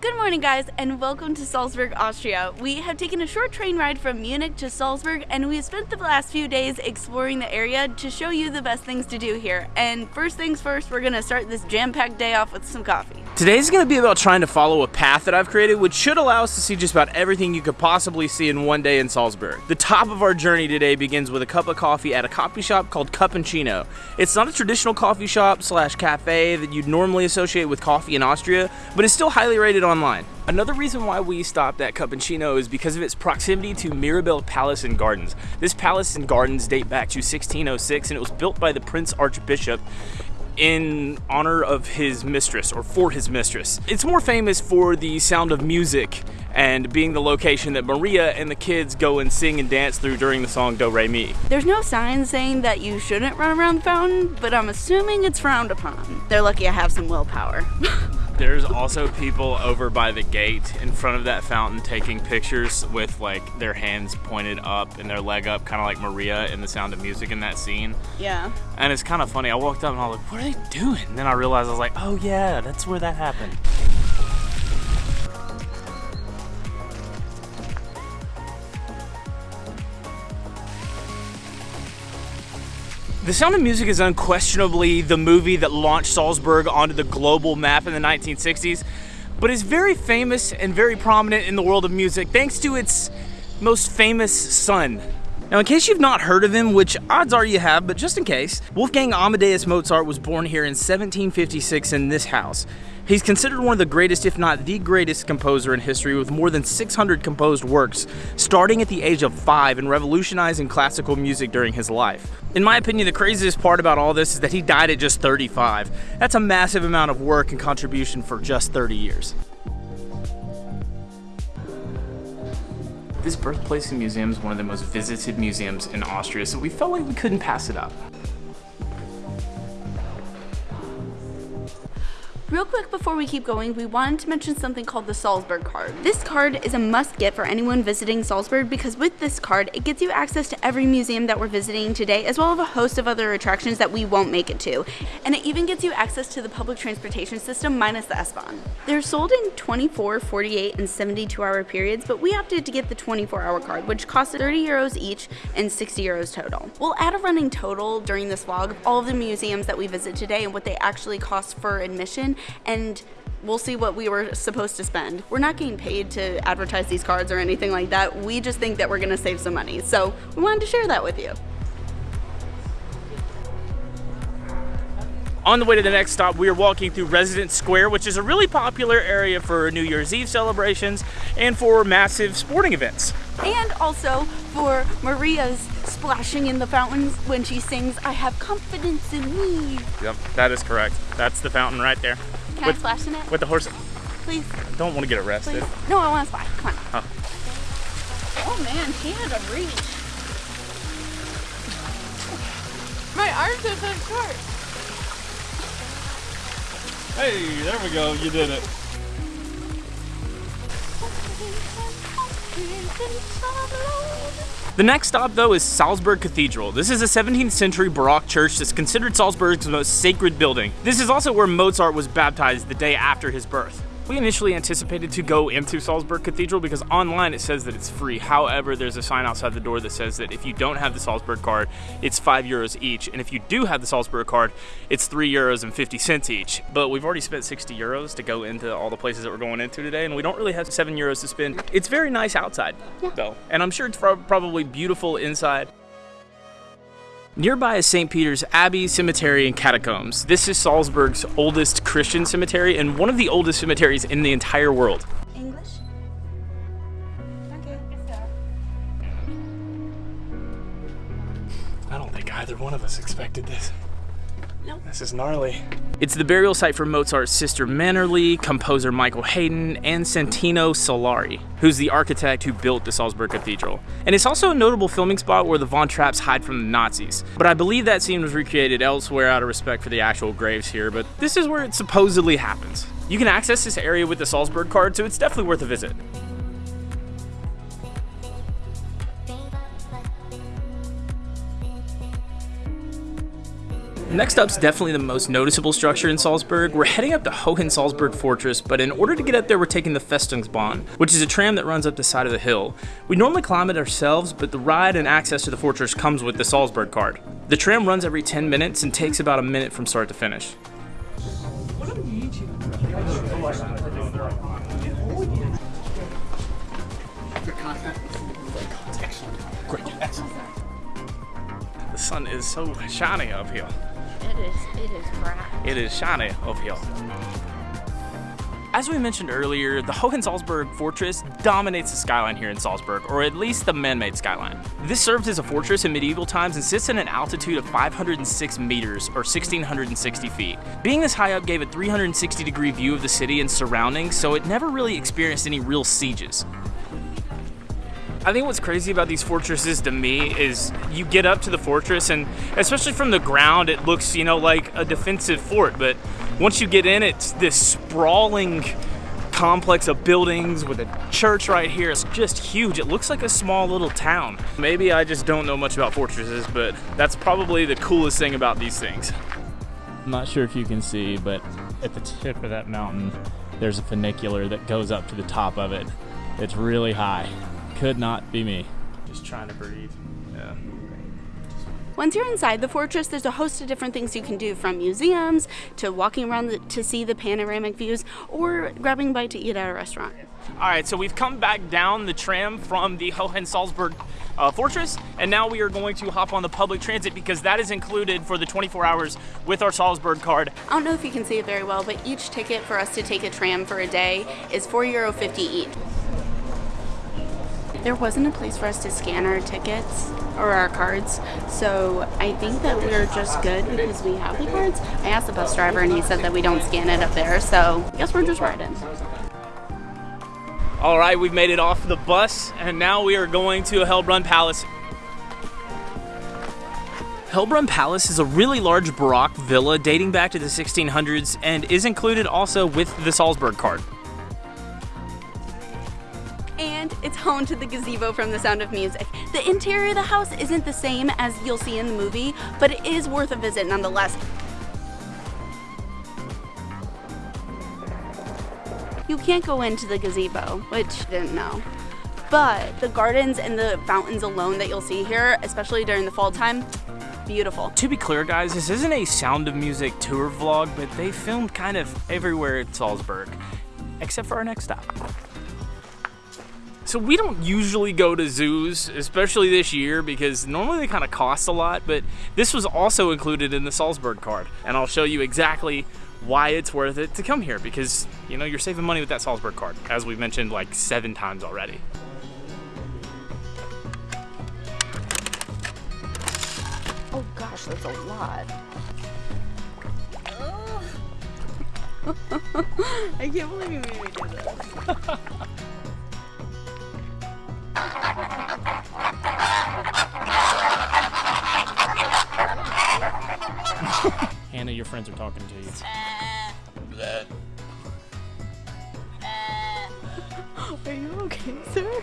Good morning, guys, and welcome to Salzburg, Austria. We have taken a short train ride from Munich to Salzburg, and we've spent the last few days exploring the area to show you the best things to do here. And first things first, we're gonna start this jam packed day off with some coffee. Today's going to be about trying to follow a path that I've created, which should allow us to see just about everything you could possibly see in one day in Salzburg. The top of our journey today begins with a cup of coffee at a coffee shop called Cappuccino. It's not a traditional coffee shop slash cafe that you'd normally associate with coffee in Austria, but it's still highly rated online. Another reason why we stopped at Cappuccino is because of its proximity to Mirabell Palace and Gardens. This palace and gardens date back to 1606 and it was built by the Prince Archbishop in honor of his mistress or for his mistress. It's more famous for the sound of music and being the location that Maria and the kids go and sing and dance through during the song Do Re Mi. There's no sign saying that you shouldn't run around the fountain, but I'm assuming it's frowned upon. They're lucky I have some willpower. There's also people over by the gate in front of that fountain taking pictures with like their hands pointed up and their leg up, kind of like Maria in the Sound of Music in that scene. yeah. And it's kind of funny. I walked up and I was like, "What are they doing?" And then I realized I was like, "Oh yeah, that's where that happened." The Sound of Music is unquestionably the movie that launched Salzburg onto the global map in the 1960s, but is very famous and very prominent in the world of music thanks to its most famous son. Now, in case you've not heard of him, which odds are you have, but just in case, Wolfgang Amadeus Mozart was born here in 1756 in this house. He's considered one of the greatest, if not the greatest, composer in history with more than 600 composed works, starting at the age of five and revolutionizing classical music during his life. In my opinion, the craziest part about all this is that he died at just 35. That's a massive amount of work and contribution for just 30 years. This Birthplace and Museum is one of the most visited museums in Austria, so we felt like we couldn't pass it up. Real quick before we keep going, we wanted to mention something called the Salzburg card. This card is a must get for anyone visiting Salzburg because with this card, it gets you access to every museum that we're visiting today, as well as a host of other attractions that we won't make it to. And it even gets you access to the public transportation system minus the S-Bahn. They're sold in 24, 48, and 72 hour periods, but we opted to get the 24 hour card, which costs 30 euros each and 60 euros total. We'll add a running total during this vlog of all of the museums that we visit today and what they actually cost for admission and we'll see what we were supposed to spend. We're not getting paid to advertise these cards or anything like that. We just think that we're gonna save some money. So we wanted to share that with you. On the way to the next stop, we are walking through Residence Square, which is a really popular area for New Year's Eve celebrations and for massive sporting events. And also for Maria's splashing in the fountains when she sings, I have confidence in me. Yep, that is correct. That's the fountain right there. Can with, I splash in it? With the horse. Please, I don't want to get arrested. please. No, I want to splash. Come on. Huh. Oh man, she had a reach. My arms are so short. Hey, there we go. You did it. The next stop, though, is Salzburg Cathedral. This is a 17th century Baroque church that's considered Salzburg's most sacred building. This is also where Mozart was baptized the day after his birth. We initially anticipated to go into Salzburg Cathedral because online it says that it's free. However, there's a sign outside the door that says that if you don't have the Salzburg card, it's 5 euros each. And if you do have the Salzburg card, it's 3 euros and 50 cents each. But we've already spent 60 euros to go into all the places that we're going into today, and we don't really have 7 euros to spend. It's very nice outside, though. And I'm sure it's probably beautiful inside. Nearby is St. Peter's Abbey Cemetery and Catacombs. This is Salzburg's oldest Christian cemetery and one of the oldest cemeteries in the entire world. English? Okay. I don't think either one of us expected this. Nope. This is gnarly. It's the burial site for Mozart's sister Nannerl, composer Michael Haydn, and Santino Solari, who's the architect who built the Salzburg Cathedral. And it's also a notable filming spot where the Von Trapps hide from the Nazis. But I believe that scene was recreated elsewhere out of respect for the actual graves here, but this is where it supposedly happens. You can access this area with the Salzburg card, so it's definitely worth a visit. Next up's definitely the most noticeable structure in Salzburg. We're heading up to Hohensalzburg Fortress, but in order to get up there, we're taking the Festungsbahn, which is a tram that runs up the side of the hill. We normally climb it ourselves, but the ride and access to the fortress comes with the Salzburg card. The tram runs every 10 minutes and takes about a minute from start to finish. The sun is so shiny up here. It is, is bright. It is shiny up here. As we mentioned earlier, the Hohensalzburg Fortress dominates the skyline here in Salzburg, or at least the man-made skyline. This served as a fortress in medieval times and sits at an altitude of 506 meters, or 1,660 feet. Being this high up gave a 360 degree view of the city and surroundings, so it never really experienced any real sieges. I think what's crazy about these fortresses to me is you get up to the fortress and especially from the ground it looks, you know, like a defensive fort, but once you get in it's this sprawling complex of buildings with a church right here. It's just huge. It looks like a small little town. Maybe I just don't know much about fortresses, but that's probably the coolest thing about these things. I'm not sure if you can see, but at the tip of that mountain, there's a funicular that goes up to the top of it. It's really high. Could not be me. Just trying to breathe. Yeah. Once you're inside the fortress, there's a host of different things you can do from museums to walking around the, to see the panoramic views or grabbing a bite to eat at a restaurant. All right, so we've come back down the tram from the Hohensalzburg uh, Fortress, and now we are going to hop on the public transit because that is included for the 24 hours with our Salzburg card. I don't know if you can see it very well, but each ticket for us to take a tram for a day is €4.50 each. There wasn't a place for us to scan our tickets or our cards, so I think that we're just good because we have the cards. I asked the bus driver and he said that we don't scan it up there, so I guess we're just riding. All right, we've made it off the bus, and now we are going to Hellbrunn Palace. Hellbrunn Palace is a really large Baroque villa dating back to the 1600s and is included also with the Salzburg card. Home to the gazebo from The Sound of Music. The interior of the house isn't the same as you'll see in the movie, but it is worth a visit nonetheless. You can't go into the gazebo, which I didn't know. But the gardens and the fountains alone that you'll see here, especially during the fall time, beautiful. To be clear, guys, this isn't a Sound of Music tour vlog, but they filmed kind of everywhere in Salzburg, except for our next stop. So we don't usually go to zoos, especially this year, because normally they kind of cost a lot, but this was also included in the Salzburg card. And I'll show you exactly why it's worth it to come here, because, you know, you're saving money with that Salzburg card, as we've mentioned like seven times already. Oh gosh, that's a lot. I can't believe you made me do this. Hannah, your friends are talking to you. Are you okay, sir?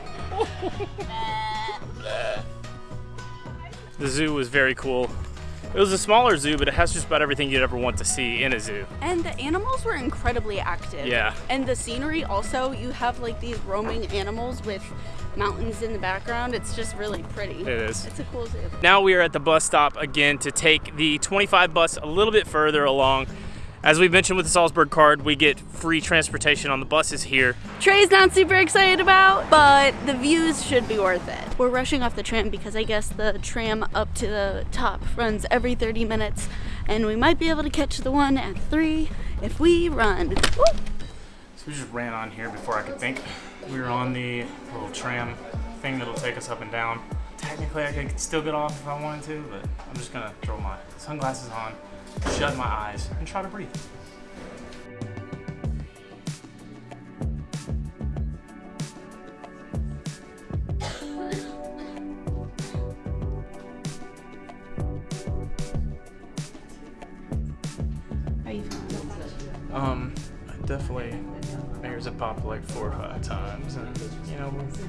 The zoo was very cool. It was a smaller zoo, but it has just about everything you'd ever want to see in a zoo. And the animals were incredibly active. Yeah. And the scenery also, you have like these roaming animals with mountains in the background. It's just really pretty. It is. It's a cool zoo. Now we are at the bus stop again to take the 25 bus a little bit further along. As we mentioned with the Salzburg card, we get free transportation on the buses here. Trey's not super excited about, but the views should be worth it. We're rushing off the tram because I guess the tram up to the top runs every 30 minutes, and we might be able to catch the one at 3 if we run. Woo! So we just ran on here before I could think. We were on the little tram thing that'll take us up and down. Technically, I could still get off if I wanted to, but I'm just gonna throw my sunglasses on, shut my eyes, and try to breathe.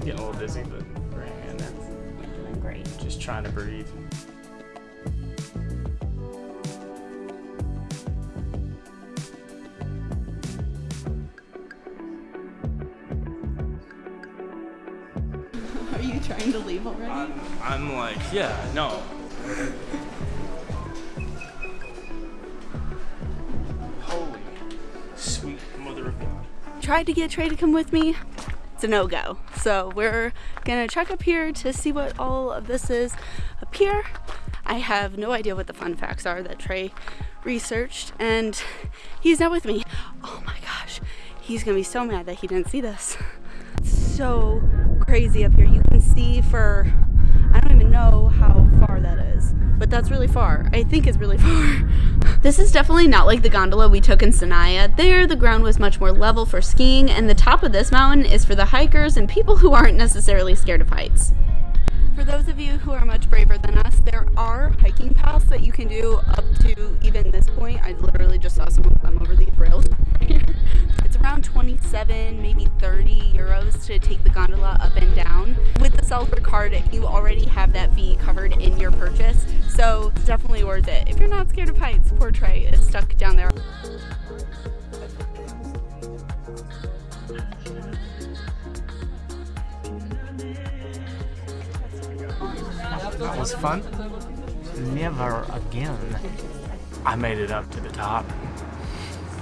getting a little dizzy, but we're hanging in there. You're doing great. Just trying to breathe. Are you trying to leave already? I'm, I'm like, yeah, no. Holy sweet mother of God. Tried to get Trey to come with me. It's a no-go. So we're gonna check up here to see what all of this is up here. I have no idea what the fun facts are that Trey researched and he's not with me. Oh my gosh, he's gonna be so mad that he didn't see this. It's so crazy up here. You can see for, I don't even know how far that is, but that's really far. I think it's really far. This is definitely not like the gondola we took in Sinaia. There, the ground was much more level for skiing, and the top of this mountain is for the hikers and people who aren't necessarily scared of heights. For those of you who are much braver than us, there are hiking paths that you can do up to even this point. I literally just saw someone climb over these rails. it's around 27, maybe 30 euros to take the gondola up and the Salzburg card, you already have that fee covered in your purchase, so it's definitely worth it. If you're not scared of heights, poor Trey is stuck down there. That was fun. Never again. I made it up to the top.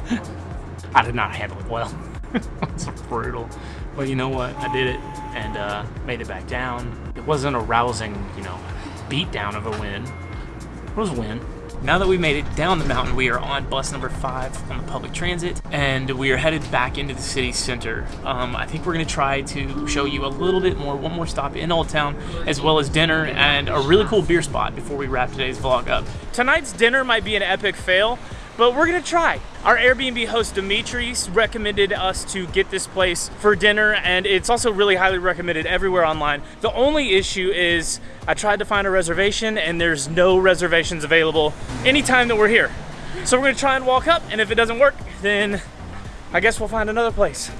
I did not handle it well. it's brutal. But you know what? I did it and uh, made it back down. It wasn't a rousing, you know, beatdown of a win. It was a win. Now that we made it down the mountain, we are on bus number five on the public transit, and we are headed back into the city center. Um, I think we're gonna try to show you a little bit more, one more stop in Old Town, as well as dinner and a really cool beer spot before we wrap today's vlog up. Tonight's dinner might be an epic fail, but we're gonna try. Our Airbnb host Dimitri recommended us to get this place for dinner, and it's also really highly recommended everywhere online. The only issue is I tried to find a reservation, and there's no reservations available anytime that we're here. So we're gonna try and walk up, and if it doesn't work, then I guess we'll find another place.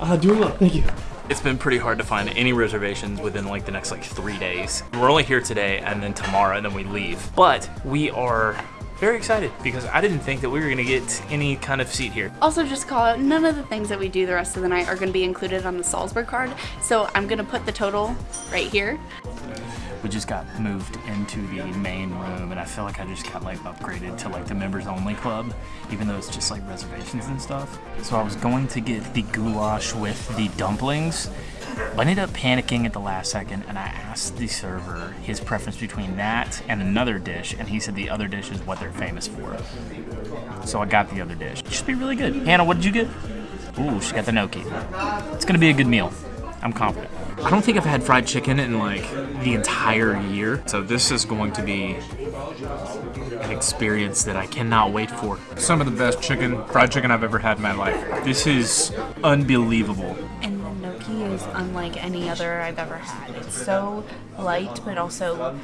Uh, do well, thank you. It's been pretty hard to find any reservations within like the next like three days. We're only here today and then tomorrow and then we leave. But we are very excited because I didn't think that we were gonna get any kind of seat here. Also, just call out none of the things that we do the rest of the night are going to be included on the Salzburg card. So I'm going to put the total right here. We just got moved into the main room, and I feel like I just got like upgraded to like the members only club, even though it's just like reservations and stuff. So I was going to get the goulash with the dumplings, but I ended up panicking at the last second, and I asked the server his preference between that and another dish, and he said the other dish is what they're famous for. So I got the other dish. It should be really good. Hannah, what did you get? Ooh, she got the gnocchi. It's gonna be a good meal. I'm confident. I don't think I've had fried chicken in like the entire year. So this is going to be an experience that I cannot wait for. Some of the best chicken, fried chicken I've ever had in my life. This is unbelievable. And is unlike any other I've ever had. It's so light, but also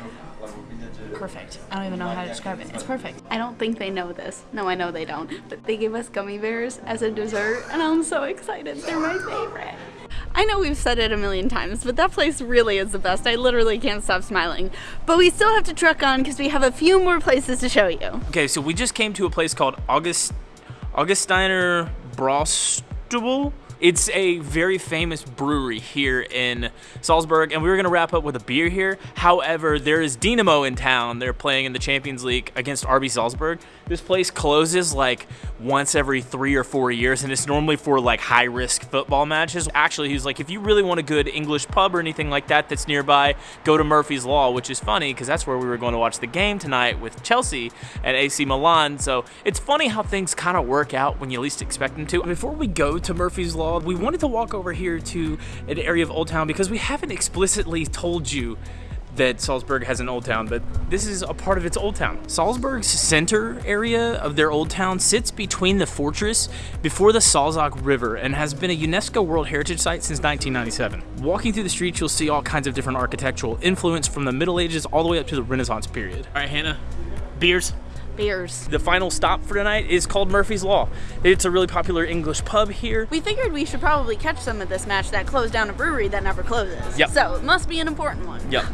perfect. I don't even know how to describe it. It's perfect. I don't think they know this. No, I know they don't. But they gave us gummy bears as a dessert, and I'm so excited. They're my favorite. I know we've said it a million times, but that place really is the best. I literally can't stop smiling. But we still have to truck on because we have a few more places to show you. Okay, so we just came to a place called August Augustiner Bräustübl. It's a very famous brewery here in Salzburg, and we were going to wrap up with a beer here. However, there is Dinamo in town. They're playing in the Champions League against RB Salzburg. This place closes like once every three or four years, and it's normally for like high risk football matches. Actually, he's like, if you really want a good English pub or anything like that that's nearby, go to Murphy's Law, which is funny because that's where we were going to watch the game tonight with Chelsea at AC Milan. So it's funny how things kind of work out when you least expect them to. Before we go to Murphy's Law, we wanted to walk over here to an area of Old Town because we haven't explicitly told you that Salzburg has an old town, but this is a part of its old town. Salzburg's center area of their old town sits between the fortress before the Salzach River and has been a UNESCO World Heritage Site since 1997. Walking through the streets, you'll see all kinds of different architectural influence from the Middle Ages all the way up to the Renaissance period. All right, Hannah, beers. Beers. The final stop for tonight is called Murphy's Law. It's a really popular English pub here. We figured we should probably catch some of this match that closed down a brewery that never closes. Yep. So it must be an important one. Yep.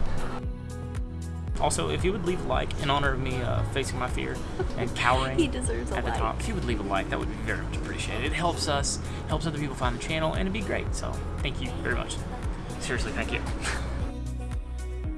Also, if you would leave a like in honor of me uh, facing my fear and cowering He deserves a at the like. top, if you would leave a like, that would be very much appreciated. It helps us, helps other people find the channel, and it'd be great. So, thank you very much. seriously, thank you.